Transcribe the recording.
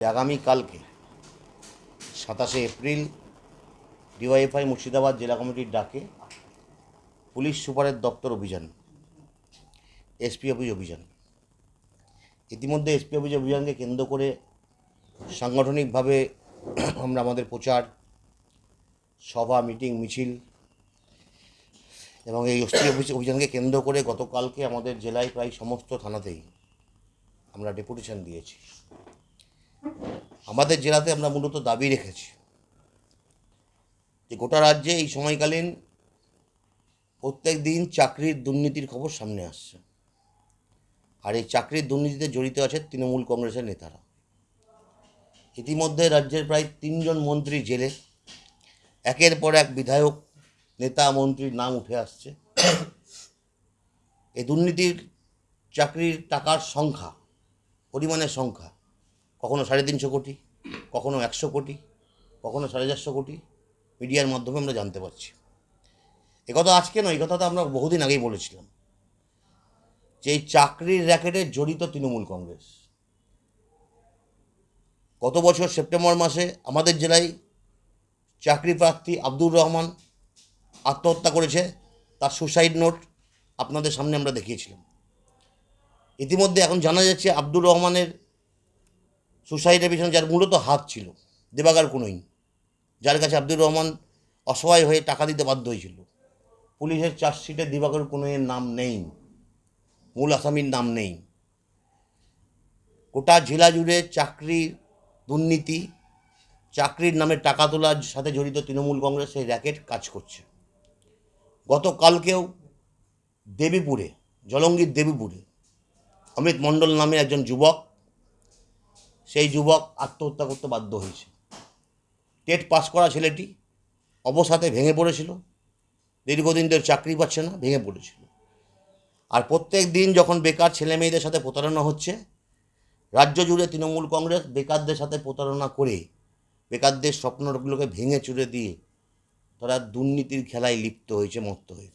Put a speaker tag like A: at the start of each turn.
A: আগামীকালকে সাতাশে April DYFI Murshidabad জেলা কমিটির ডাকে পুলিশ সুপারের দপ্তর অভিযান, এসপি অফিস অভিযান। ইতিমধ্যে এসপি অফিস অভিযানকে কেন্দ্র করে সাংগঠনিকভাবে আমরা আমাদের প্রচার, সভা, মিটিং, মিছিল এবং এই এসপি অফিস অভিযানকে কেন্দ্র করে গতকালকে আমাদের জেলায় প্রায় সমস্ত থানাতেই আমরা ডেপুটেশন দিয়েছি। আমাদের জেলাতে আমরা মূলত দাবি রেখেছি যে গোটা রাজ্যে এই সময়কালীন প্রত্যেক দিন চাকরির দুর্নীতির খবর সামনে আসছে। আর এই চাকরির দুর্নীতিতে জড়িত আছে তৃণমূল কংগ্রেসের নেতারা। ইতিমধ্যে রাজ্যের প্রায় তিনজন মন্ত্রী জেলে, একের পর এক বিধায়ক, নেতা, মন্ত্রীর নাম উঠে আসছে। এই দুর্নীতির চাকরির টাকার সংখ্যা, পরিমাণের সংখ্যা কখনো সাড়ে তিনশো কোটি, কখনো একশো কোটি, কখনো সাড়ে চারশো কোটি মিডিয়ার মাধ্যমে আমরা জানতে পারছি। একথা আজকে নয় এই কথা তো আমরা বহুদিন আগেই বলেছিলাম যে এই চাকরির র্যাকেটে জড়িত তৃণমূল কংগ্রেস। গত বছর সেপ্টেম্বর মাসে আমাদের জেলায় চাকরি প্রার্থী আব্দুর রহমান আত্মহত্যা করেছে, তার সুসাইড নোট আপনাদের সামনে আমরা দেখিয়েছিলাম। ইতিমধ্যে এখন জানা যাচ্ছে আব্দুর রহমানের সুসাইডের পিছনে যার মূলত হাত ছিল, দেবাগার কোনোই যার কাছে আব্দুর রহমান অসহায় হয়ে টাকা দিতে বাধ্য হয়েছিল। পুলিশের চার্জশিটে দিবাকর কোনোয়ের নাম নেই, মূল আসামির নাম নেই। গোটা জেলা জুড়ে চাকরি দুর্নীতি, চাকরির নামে টাকা তোলার সাথে জড়িত তৃণমূল কংগ্রেসের র্যাকেট কাজ করছে। গতকালকেও দেবীপুরে, জলঙ্গির দেবীপুরে অমিত মণ্ডল নামে একজন যুবক সেই যুবক আত্মহত্যা করতে বাধ্য হয়েছে। টেট পাস করা ছেলেটি অবসাতে ভেঙে পড়েছিল। দীর্ঘদিন ধরে চাকরি পাচ্ছে না, ভেঙে পড়েছিল। আর প্রত্যেক দিন যখন বেকার ছেলে মেয়েদের সাথে প্রতারণা হচ্ছে, রাজ্য জুড়ে তৃণমূল কংগ্রেস বেকারদের সাথে প্রতারণা করে বেকারদের স্বপ্নগুলোকে ভেঙে চুরে দিয়ে তারা দুর্নীতির খেলায় লিপ্ত হয়েছে, মত্ত হয়েছে।